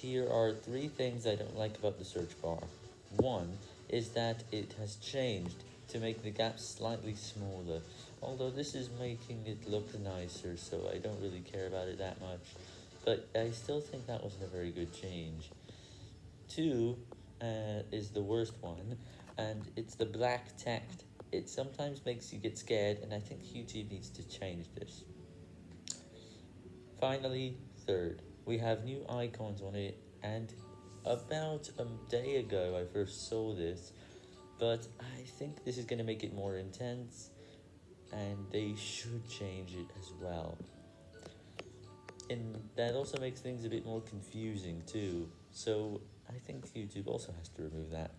Here are three things I don't like about the search bar. One is that it has changed to make the gaps slightly smaller, although this is making it look nicer, so I don't really care about it that much, but I still think that wasn't a very good change. Two uh, is the worst one, and it's the black text. It sometimes makes you get scared, and I think YouTube needs to change this. Finally, third, we have new icons on it, and about a day ago I first saw this, but I think this is going to make it more intense, and they should change it as well. And that also makes things a bit more confusing too, so I think YouTube also has to remove that.